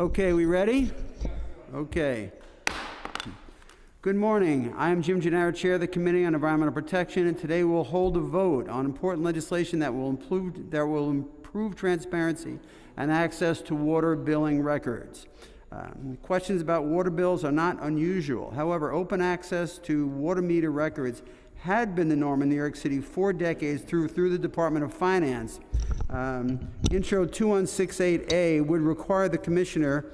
Okay, we ready? Okay. Good morning. I am Jim Gennaro, Chair of the Committee on Environmental Protection, and today we'll hold a vote on important legislation that will improve, that will improve transparency and access to water billing records. Um, questions about water bills are not unusual. However, open access to water meter records had been the norm in New York City for decades through, through the Department of Finance. Um, Intro 2168A would require the Commissioner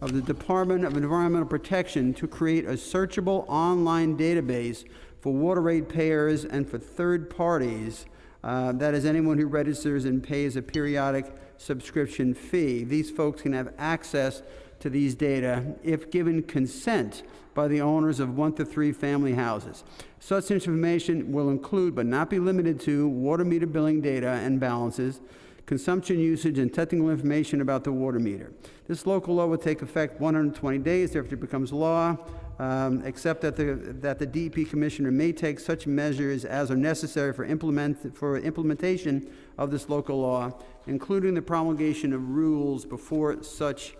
of the Department of Environmental Protection to create a searchable online database for water rate payers and for third parties. Uh, that is anyone who registers and pays a periodic subscription fee. These folks can have access to these data if given consent by the owners of one to three family houses. Such information will include, but not be limited to, water meter billing data and balances, consumption usage, and technical information about the water meter. This local law will take effect 120 days after it becomes law, um, except that the, that the DEP Commissioner may take such measures as are necessary for, implement, for implementation of this local law, including the promulgation of rules before such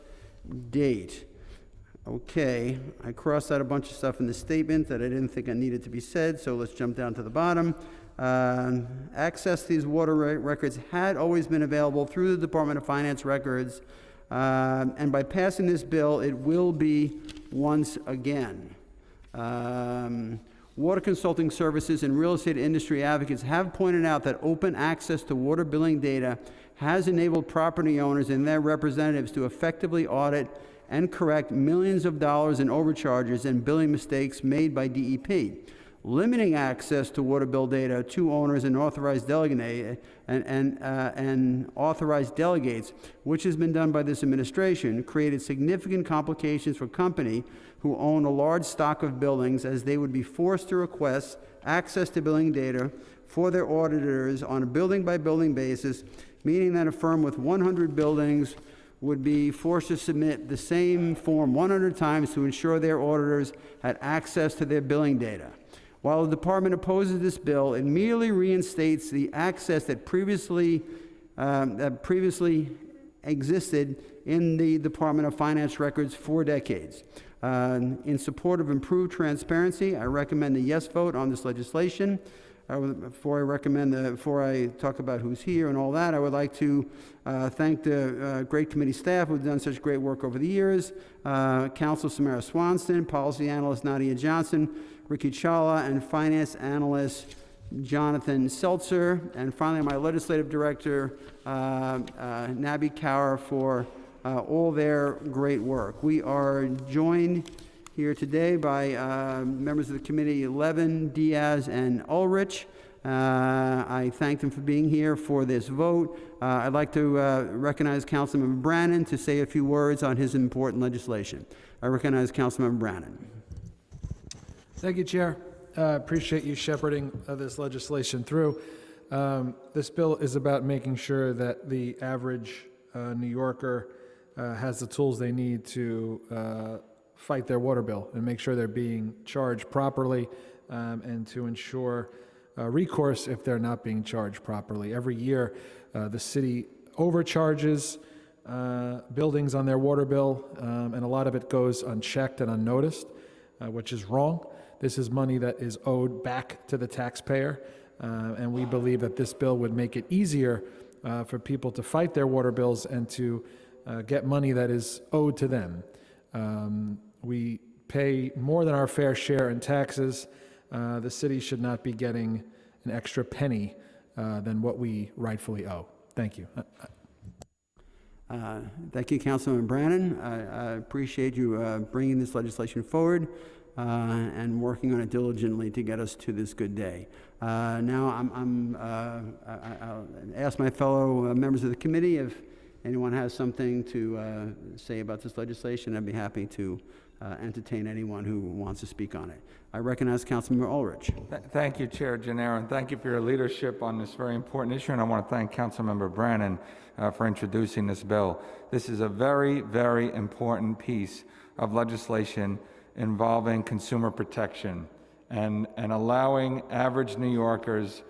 date. Okay, I crossed out a bunch of stuff in the statement that I didn't think I needed to be said, so let's jump down to the bottom. Uh, access these water re records had always been available through the Department of Finance records, uh, and by passing this bill, it will be once again. Um, water consulting services and real estate industry advocates have pointed out that open access to water billing data has enabled property owners and their representatives to effectively audit and correct millions of dollars in overcharges and billing mistakes made by DEP. Limiting access to water bill data to owners and authorized and, and, uh, and authorized delegates, which has been done by this administration, created significant complications for company who own a large stock of buildings as they would be forced to request access to billing data for their auditors on a building by building basis, meaning that a firm with 100 buildings would be forced to submit the same form 100 times to ensure their auditors had access to their billing data. While the department opposes this bill, it merely reinstates the access that previously, um, that previously existed in the Department of Finance records for decades. Uh, in support of improved transparency, I recommend a yes vote on this legislation. Before I recommend the, before I talk about who's here and all that, I would like to uh, thank the uh, great committee staff who've done such great work over the years. Uh, Counsel Samara Swanson, policy analyst Nadia Johnson, Ricky Chawla, and finance analyst Jonathan Seltzer, and finally my legislative director, uh, uh, Nabi Kaur, for uh, all their great work. We are joined here today by uh, members of the committee, Levin, Diaz, and Ulrich. Uh, I thank them for being here for this vote. Uh, I'd like to uh, recognize Councilmember Brannan to say a few words on his important legislation. I recognize Councilmember Brannan. Thank you, Chair. I appreciate you shepherding uh, this legislation through. Um, this bill is about making sure that the average uh, New Yorker uh, has the tools they need to uh, fight their water bill and make sure they're being charged properly um, and to ensure uh, recourse if they're not being charged properly. Every year, uh, the city overcharges uh, buildings on their water bill, um, and a lot of it goes unchecked and unnoticed, which is wrong. This is money that is owed back to the taxpayer, uh, and we believe that this bill would make it easier uh, for people to fight their water bills and to get money that is owed to them. Um, we pay more than our fair share in taxes. Uh, the city should not be getting an extra penny uh, than what we rightfully owe. Thank you. Uh, uh thank you, Councilman Brannan. I, I appreciate you uh, bringing this legislation forward uh, and working on it diligently to get us to this good day. now, I'm, I'm I, will ask my fellow members of the committee if anyone has something to say about this legislation. I'd be happy to uh, entertain anyone who wants to speak on it. I recognize Councilmember Ulrich. Th thank you, Chair Gennaro, and thank you for your leadership on this very important issue. And I want to thank Councilmember Brannan uh, for introducing this bill. This is a very, very important piece of legislation involving consumer protection and, and allowing average New Yorkers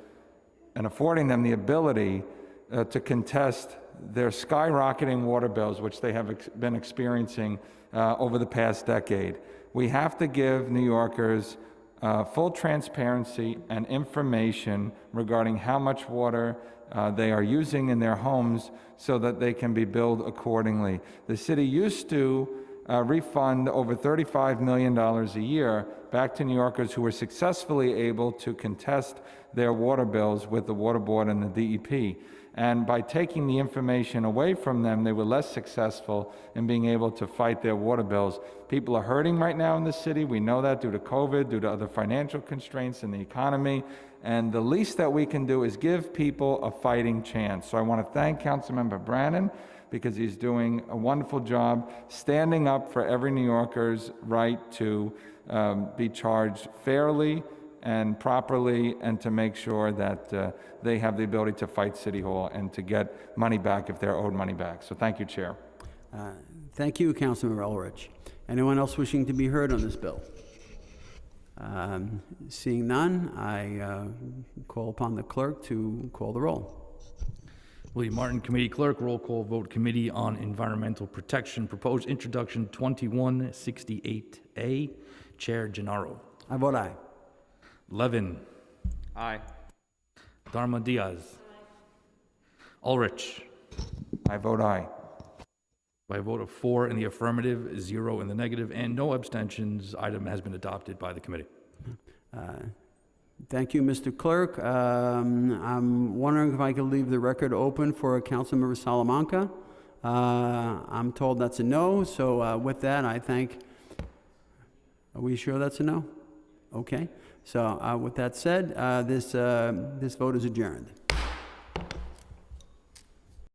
and affording them the ability uh, to contest their skyrocketing water bills, which they have ex- been experiencing uh, over the past decade. We have to give New Yorkers uh, full transparency and information regarding how much water uh, they are using in their homes so that they can be billed accordingly. The city used to uh, refund over $35 million a year back to New Yorkers who were successfully able to contest their water bills with the Water Board and the DEP. And by taking the information away from them, they were less successful in being able to fight their water bills. People are hurting right now in the city. We know that due to COVID, due to other financial constraints in the economy. And the least that we can do is give people a fighting chance. So I want to thank Councilmember Brannan because he's doing a wonderful job standing up for every New Yorker's right to um, be charged fairly and properly and to make sure that uh, they have the ability to fight City Hall and to get money back if they're owed money back. So thank you, Chair. Uh, Thank you, Councilmember Ulrich. Anyone else wishing to be heard on this bill? Um, Seeing none, I uh, call upon the clerk to call the roll. William Martin, Committee Clerk, roll call vote, Committee on Environmental Protection, proposed introduction 2168A, Chair Gennaro. I vote aye. Levin. Aye. Dharma Diaz. Ulrich. I vote aye. By a vote of four in the affirmative, zero in the negative, and no abstentions, item has been adopted by the committee. Uh, Thank you, Mr. Clerk. Um, I'm wondering if I could leave the record open for Councilmember Salamanca. Uh, I'm told that's a no, so uh, with that, I thank, are we sure that's a no? Okay, so uh, with that said, uh, this, uh, this vote is adjourned.